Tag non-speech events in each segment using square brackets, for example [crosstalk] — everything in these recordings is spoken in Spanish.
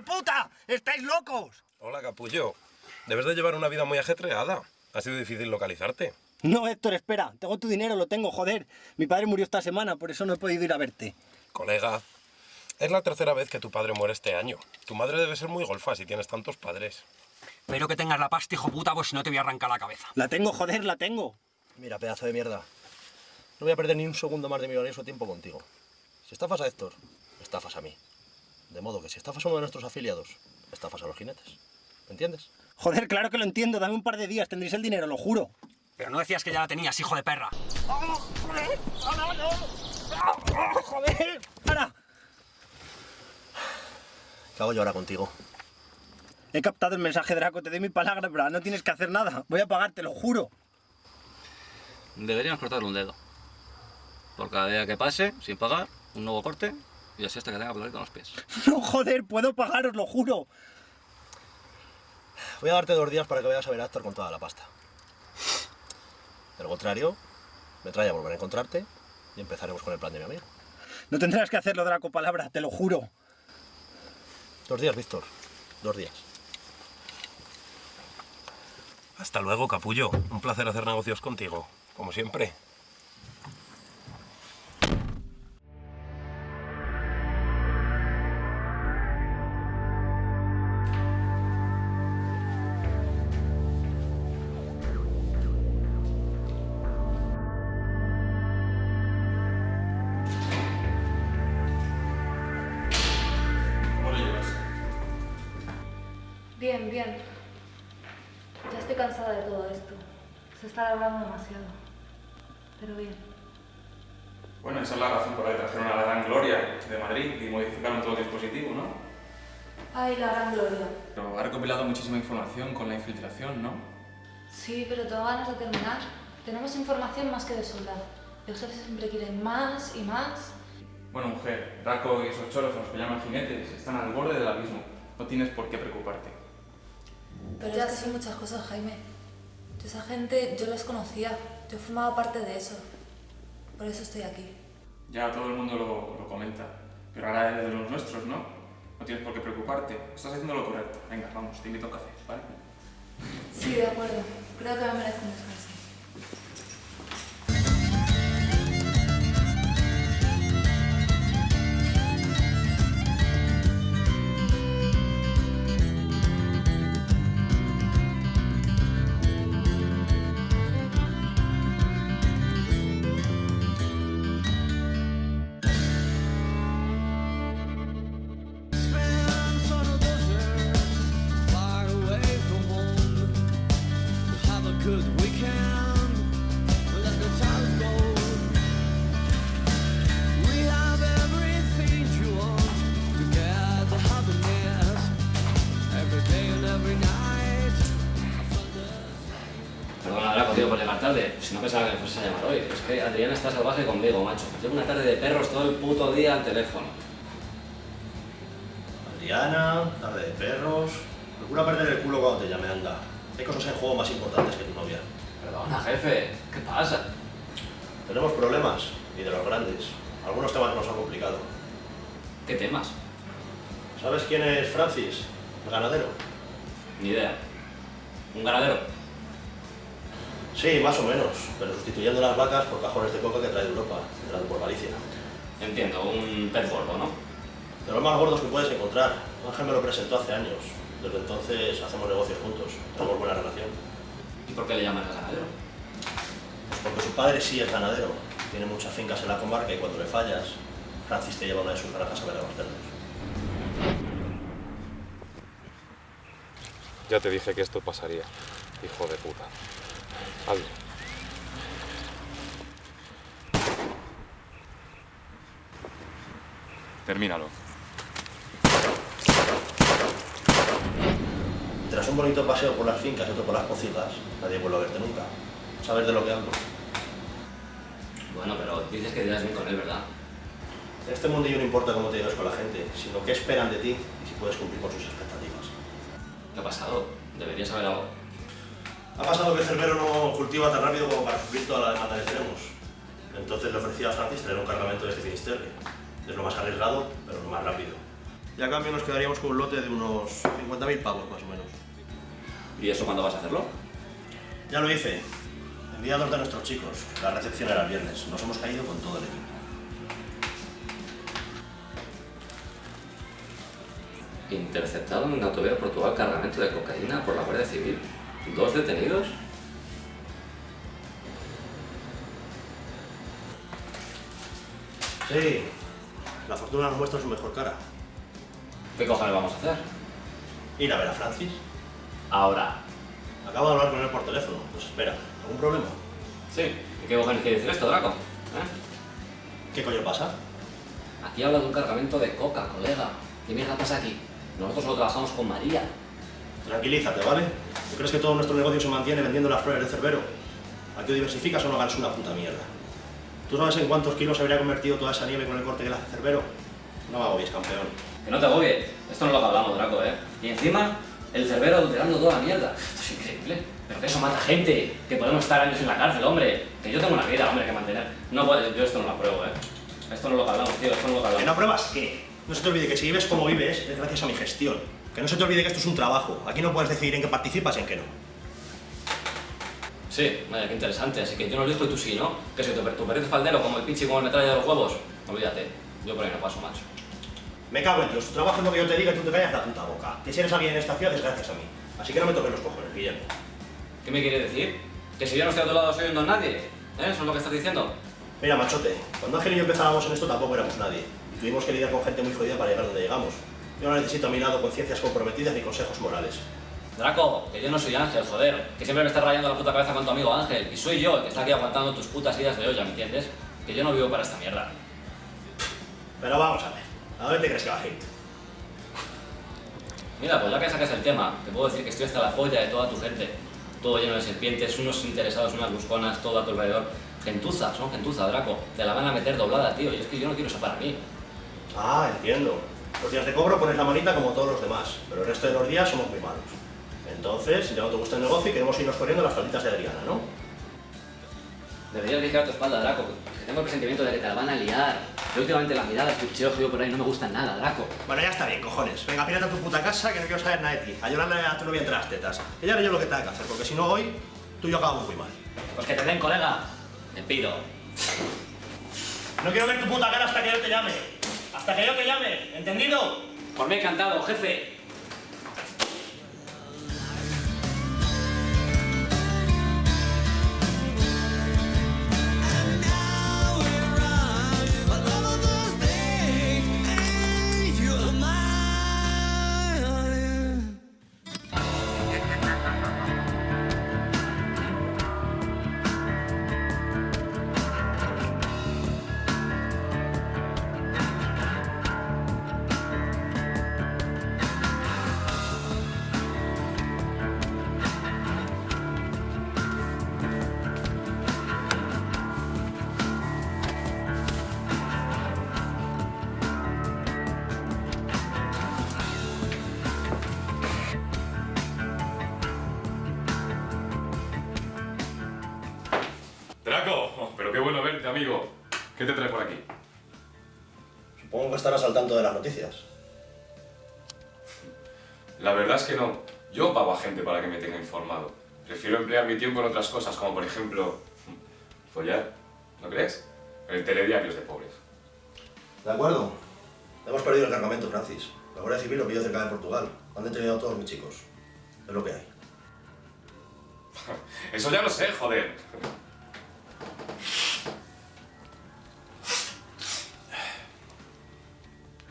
de puta! ¡Estáis locos! Hola, capullo. Debes de llevar una vida muy ajetreada. Ha sido difícil localizarte. No, Héctor, espera. Tengo tu dinero, lo tengo, joder. Mi padre murió esta semana, por eso no he podido ir a verte. Colega, es la tercera vez que tu padre muere este año. Tu madre debe ser muy golfa si tienes tantos padres. Pero que tengas la pasta, hijo puta, pues si no te voy a arrancar la cabeza. La tengo, joder, la tengo. Mira, pedazo de mierda. No voy a perder ni un segundo más de mi valioso tiempo contigo. Si estafas a Héctor, estafas a mí. De modo que si estafas a uno de nuestros afiliados, estafas a los jinetes. ¿Me entiendes? Joder, claro que lo entiendo. Dame un par de días, tendréis el dinero, lo juro. Pero no decías que ya la tenías, hijo de perra. ¡Oh, joder! ¡Ahora no! ¡Oh, joder! ¡Para! ¿Qué hago yo ahora contigo? He captado el mensaje, Draco. Te doy mi palabra, pero no tienes que hacer nada. Voy a pagarte, lo juro. Deberíamos cortarle un dedo. Por cada día que pase, sin pagar, un nuevo corte y así hasta que tenga que con los pies. [laughs] No, joder, puedo pagaros, lo juro. Voy a darte dos días para que vayas a ver a Héctor con toda la pasta. De lo contrario, me trae a volver a encontrarte y empezaremos con el plan de mi amigo. No tendrás que hacerlo, Draco, palabra, te lo juro. Dos días, Víctor. Dos días. Hasta luego, capullo. Un placer hacer negocios contigo. Como siempre. Bien, bien. Ya estoy cansada de todo esto. Se está alargando demasiado. Pero bien. Bueno, esa es la razón por la que trajeron a la Gran Gloria de Madrid y modificaron todo el dispositivo, ¿no? Ay, la gran gloria. Pero ha recopilado muchísima información con la infiltración, ¿no? Sí, pero tengo ganas de terminar. Tenemos información más que de sobra. Los jefes siempre quieren más y más. Bueno, mujer, Draco y esos choros los que llaman jinetes están al borde del abismo. No tienes por qué preocuparte. Pero ya son muchas cosas, Jaime. Esa gente yo los conocía. Yo formaba parte de eso. Por eso estoy aquí. Ya todo el mundo lo, lo comenta. Pero ahora eres de los nuestros, ¿no? No tienes por qué preocuparte. Estás haciendo lo correcto. Venga, vamos, te invito a un café, ¿vale? Sí, de acuerdo. Creo que me merezco un descanso. Tarde. Si no pensaba que me fuese a llamar hoy. Es que Adrián está salvaje conmigo, macho. Llevo una tarde de perros todo el puto día al teléfono. Adriana, tarde de perros. Procura perder el culo cuando te llame, anda. Hay cosas en juego más importantes que tu novia. Perdona, jefe. ¿Qué pasa? Tenemos problemas, y de los grandes. Algunos temas nos han complicado. ¿Qué temas? ¿Sabes quién es Francis? El ganadero. Ni idea. ¿Un ganadero? Sí, más o menos, pero sustituyendo las vacas por cajones de coca que trae de Europa, entrando por Galicia. Entiendo, un pez gordo, ¿no? De los más gordos que puedes encontrar. Ángel me lo presentó hace años. Desde entonces hacemos negocios juntos. Tenemos buena relación. ¿Y por qué le llaman ganadero? Pues porque su padre sí es ganadero. Tiene muchas fincas en la comarca y cuando le fallas, Francis te lleva una de sus granjas a ver a los cerdos. Ya te dije que esto pasaría, hijo de puta. Hazlo. Termínalo. Tras un bonito paseo por las fincas y otro por las pocitas, nadie vuelve a verte nunca. ¿Sabes de lo que hablo? Bueno, pero dices que dirás bien con él, ¿verdad? En este mundillo no importa cómo te lleves con la gente, sino qué esperan de ti y si puedes cumplir con sus expectativas. ¿Qué ha pasado? Deberías saber algo. Ha pasado que Cerbero no cultiva tan rápido como para suplir toda la demanda que tenemos. Entonces le ofrecía a Francis tener un cargamento de este finisterre. Es lo más arriesgado, pero lo más rápido. Y a cambio nos quedaríamos con un lote de unos 50.000 pavos más o menos. ¿Y eso cuándo vas a hacerlo? Ya lo hice. Envié a dos de nuestros chicos. La recepción era el viernes. Nos hemos caído con todo el equipo. Interceptado en una autovía de Portugal cargamento de cocaína por la Guardia Civil. ¿Dos detenidos? Sí. La fortuna nos muestra su mejor cara. ¿Qué cojones vamos a hacer? Ir a ver a Francis. Ahora. Acabo de hablar con él por teléfono. Nos espera. ¿Algún problema? Sí. ¿Y qué cojones quiere decir esto, Draco? ¿Eh? ¿Qué coño pasa? Aquí habla de un cargamento de coca, colega. ¿Qué mierda pasa aquí? Nosotros solo trabajamos con María. Tranquilízate, ¿vale? ¿Tú crees que todo nuestro negocio se mantiene vendiendo las flores de Cerbero? Aquí o diversificas o no ganas una puta mierda. ¿Tú sabes en cuántos kilos se habría convertido toda esa nieve con el corte que le hace Cerbero? No me agobies, campeón. Que no te agobies. Esto no es lo que hablamos, Draco, ¿eh? Y encima, el cerbero adulterando toda la mierda. Esto es increíble. Pero que eso mata gente. Que podemos estar años en la cárcel, hombre. Que yo tengo una vida, hombre, que mantener. No puedo, yo esto no lo apruebo, ¿eh? Esto no es lo que hablamos, tío. Esto no es lo que ¿Que no hablamos. pruebas qué? No se te olvide que si vives como vives es gracias a mi gestión. Que no se te olvide que esto es un trabajo. Aquí no puedes decidir en qué participas y en qué no. Sí, vaya, qué interesante. Así que yo no lo digo y tú sí, ¿no? Que si tu, tu perrito faldero como el pinche como el metralla de los huevos. Olvídate. Yo por ahí no paso, macho. Me cago en Dios, tu trabajo es lo que yo te diga y tú te callas la puta boca. Que si eres alguien en esta ciudad es gracias a mí. Así que no me toques los cojones, Guillermo. ¿Qué me quiere decir? ¿Que si yo no estoy a tu lado soy un don nadie? ¿Eh? ¿Eso es lo que estás diciendo? Mira, machote, cuando Ángel y yo empezábamos en esto tampoco éramos nadie. Y tuvimos que lidiar con gente muy jodida para llegar donde llegamos. Yo no necesito a mi lado conciencias comprometidas ni consejos morales. Draco, que yo no soy Ángel, joder. Que siempre me estás rayando la puta cabeza con tu amigo Ángel. Y soy yo el que está aquí aguantando tus putas ideas de olla, ¿me entiendes? Que yo no vivo para esta mierda. Pero vamos a ver, ¿a dónde te crees que vas a ir? Mira, pues ya que sacas el tema, te puedo decir que estoy hasta la polla de toda tu gente. Todo lleno de serpientes, unos interesados, unas busconas, todo a tu alrededor. Gentuza, son gentuza, Draco. Te la van a meter doblada, tío. Y es que yo no quiero eso para mí. Ah, entiendo. Los días de cobro pones la manita como todos los demás, pero el resto de los días somos muy malos. Entonces, si ya no te gusta el negocio y queremos irnos corriendo las falditas de Adriana, ¿no? Deberías vigilar tu espalda, Draco. Que tengo el presentimiento de que te la van a liar. Yo últimamente las miradas, que yo por ahí no me gustan nada, Draco. Bueno, ya está bien, cojones. Venga, pírate a tu puta casa que no quiero saber nada de ti. A Yolanda a tu novia entre las tetas. Ella haré yo lo que tenga que hacer, porque si no hoy, tú y yo acabamos muy mal. Pues que te den, colega. Te pido. No quiero ver tu puta cara hasta que yo te llame. Hasta que yo te llame, ¿entendido? Por mí encantado, jefe. Amigo. ¿Qué te trae por aquí? Supongo que estarás al tanto de las noticias. La verdad es que no. Yo pago a gente para que me tenga informado. Prefiero emplear mi tiempo en otras cosas, como por ejemplo... follar. ¿No crees? En telediarios de pobres. De acuerdo. Hemos perdido el cargamento, Francis. La Guardia Civil lo pilló cerca de Portugal. Han detenido a todos mis chicos. Es lo que hay. [laughs] Eso ya lo sé, joder.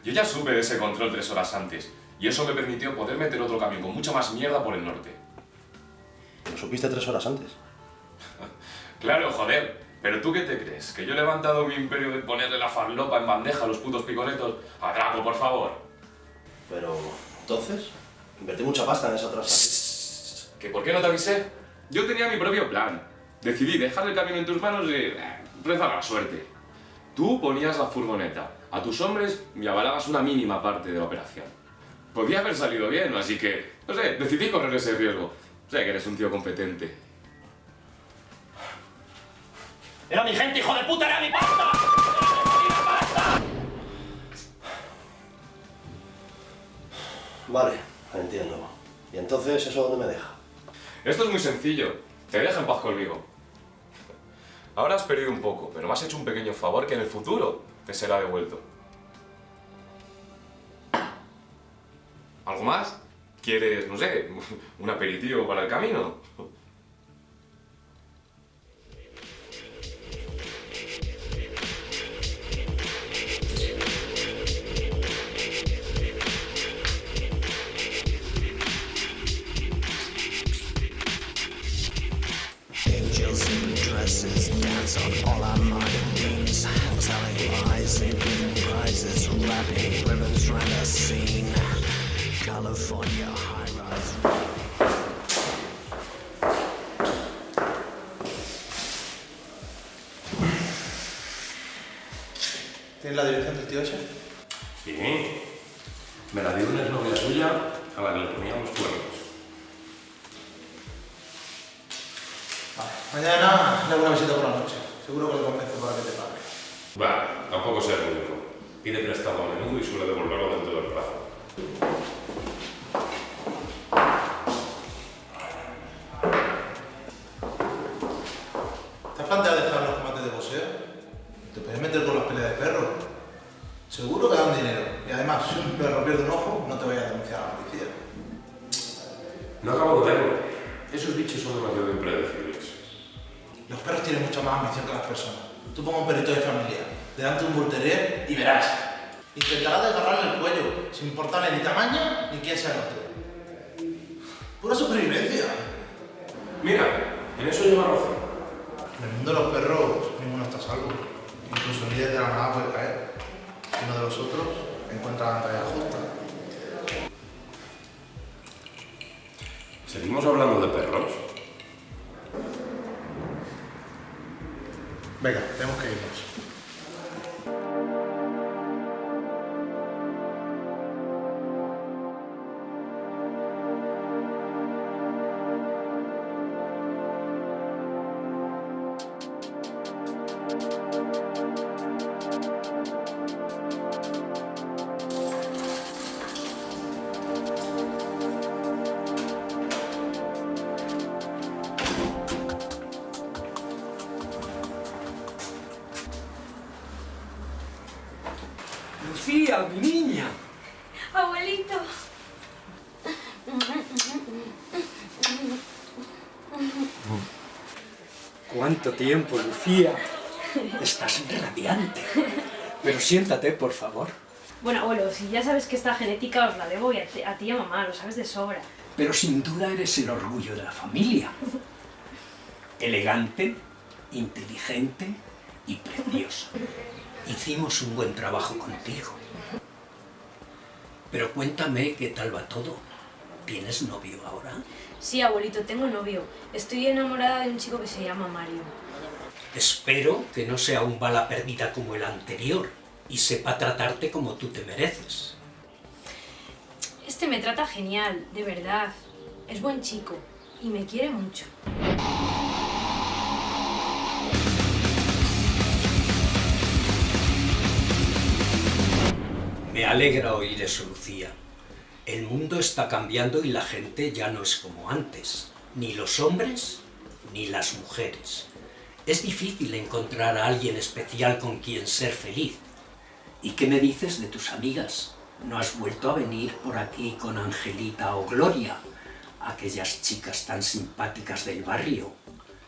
Yo ya supe de ese control tres horas antes, y eso me permitió poder meter otro camión con mucha más mierda por el norte. Lo supiste tres horas antes. [laughs] Claro, joder. Pero tú qué te crees? ¿Que yo he levantado mi imperio de ponerle la farlopa en bandeja a los putos picoletos? A Draco, por favor. Pero, entonces, invertí mucha pasta en esa transacción. ¿Que por qué no te avisé? Yo tenía mi propio plan. Decidí dejar el camino en tus manos y... eh, rezar la suerte. Tú ponías la furgoneta, a tus hombres y avalabas una mínima parte de la operación. Podía haber salido bien, así que, no sé, decidí correr ese riesgo. Sé que eres un tío competente. ¡Era mi gente, hijo de puta! ¡Era mi pasta! ¡Era mi pasta! Vale, entiendo. ¿Y entonces eso dónde me deja? Esto es muy sencillo. Te deja en paz conmigo. Ahora has perdido un poco, pero me has hecho un pequeño favor que en el futuro te será devuelto. ¿Algo más? ¿Quieres, no sé, [laughs] un aperitivo para el camino? Sí. Me la dio una exnovia suya a la que le poníamos cuernos. Mañana le hago una visita por la noche. Seguro que le convenzo para que te pague. Va, tampoco sea el único. Pide prestado a menudo y suele devolverlo dentro del plazo. ¿Te has planteado dejar los combates de boxeo? Te puedes meter con las peleas de perros. Seguro que dan dinero. Y además, si un perro pierde un ojo, no te vayas a denunciar a la policía. No acabo de verlo. Esos bichos son demasiado impredecibles. Los perros tienen mucha más ambición que las personas. Tú ponga un perrito de familia delante de un bull terrier y verás. Intentará desgarrarle el cuello, sin importarle ni tamaño ni quién sea el otro. Pura supervivencia. Mira, en eso lleva razón. En el mundo de los perros, ninguno está a salvo. Incluso el líder de la manada puede caer. Si uno de los otros encuentra la talla justa. ¿Seguimos hablando de perros? Venga, tenemos que irnos. ¿Cuánto tiempo, Lucía? Estás radiante. Pero siéntate, por favor. Bueno, abuelo, si ya sabes que esta genética os la debo y a ti, y a mamá, lo sabes de sobra. Pero sin duda eres el orgullo de la familia. Elegante, inteligente y preciosa. Hicimos un buen trabajo contigo. Pero cuéntame qué tal va todo. ¿Tienes novio ahora? Sí, abuelito, tengo novio. Estoy enamorada de un chico que se llama Mario. Espero que no sea un bala perdida como el anterior y sepa tratarte como tú te mereces. Este me trata genial, de verdad. Es buen chico y me quiere mucho. Me alegra oír eso, Lucía. El mundo está cambiando y la gente ya no es como antes. Ni los hombres, ni las mujeres. Es difícil encontrar a alguien especial con quien ser feliz. ¿Y qué me dices de tus amigas? ¿No has vuelto a venir por aquí con Angelita o Gloria? Aquellas chicas tan simpáticas del barrio.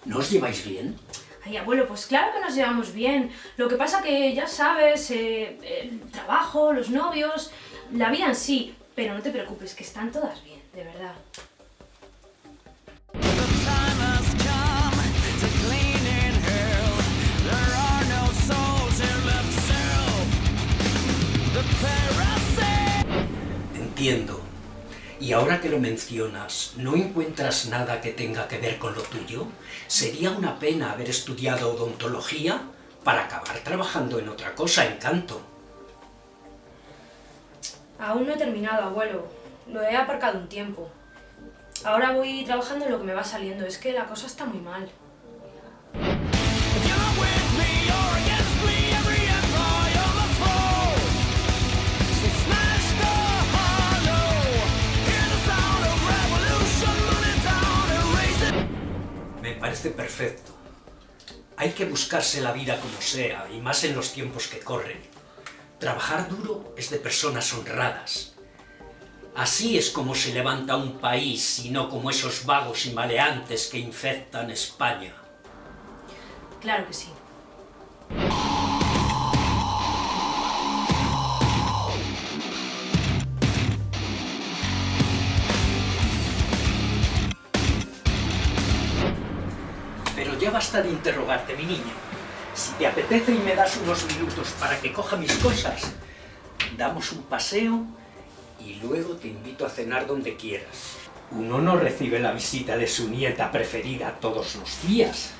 ¿No os lleváis bien? Ay, abuelo, pues claro que nos llevamos bien. Lo que pasa que, ya sabes, eh, el trabajo, los novios, la vida en sí. Pero no te preocupes, que están todas bien, de verdad. Entiendo. Y ahora que lo mencionas, ¿no encuentras nada que tenga que ver con lo tuyo? Sería una pena haber estudiado odontología para acabar trabajando en otra cosa, en canto. Aún no he terminado, abuelo. Lo he aparcado un tiempo. Ahora voy trabajando en lo que me va saliendo. Es que la cosa está muy mal. Me parece perfecto. Hay que buscarse la vida como sea, y más en los tiempos que corren. Trabajar duro es de personas honradas. Así es como se levanta un país, y no como esos vagos y maleantes que infectan España. Claro que sí. Pero ya basta de interrogarte, mi niño. Si te apetece y me das unos minutos para que coja mis cosas, damos un paseo y luego te invito a cenar donde quieras. Uno no recibe la visita de su nieta preferida todos los días.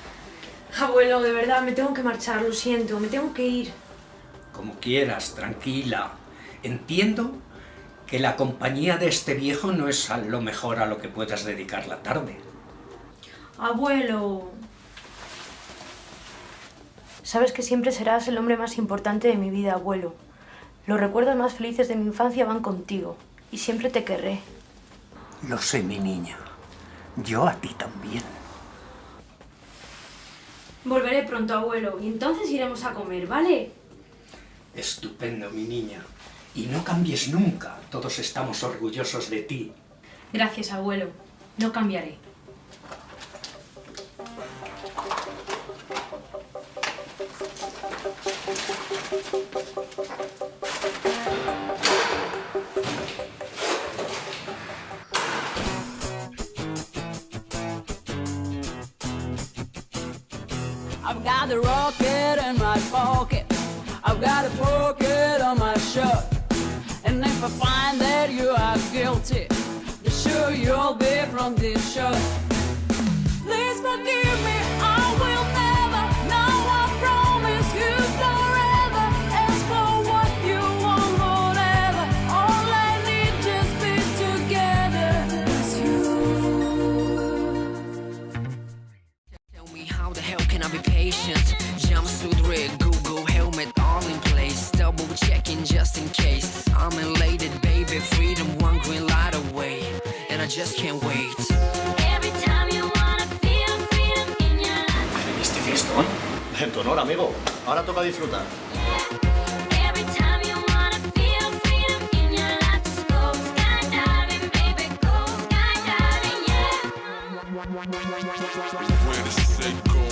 Abuelo, de verdad, me tengo que marchar, lo siento, me tengo que ir. Como quieras, tranquila. Entiendo que la compañía de este viejo no es a lo mejor a lo que puedas dedicar la tarde. Abuelo. Sabes que siempre serás el hombre más importante de mi vida, abuelo. Los recuerdos más felices de mi infancia van contigo y siempre te querré. Lo sé, mi niña. Yo a ti también. Volveré pronto, abuelo, y entonces iremos a comer, ¿vale? Estupendo, mi niña. Y no cambies nunca. Todos estamos orgullosos de ti. Gracias, abuelo. No cambiaré. I've got a rocket in my pocket. I've got a pocket on my shirt. And if I find that you are guilty, be sure you'll be from this shirt. Please forgive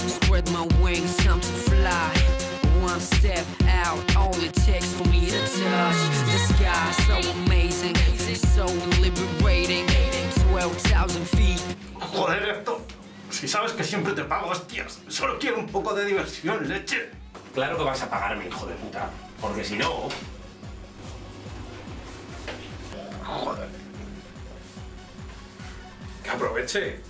Spread my wings, time to fly. One step out, all it takes for me to touch the sky. So amazing, so liberating. 12,000 feet. Joder, Héctor. Si sabes que siempre te pago, hostias. Solo quiero un poco de diversión, leche. Claro que vas a pagarme, hijo de puta. Porque si no... Joder. Que aproveche.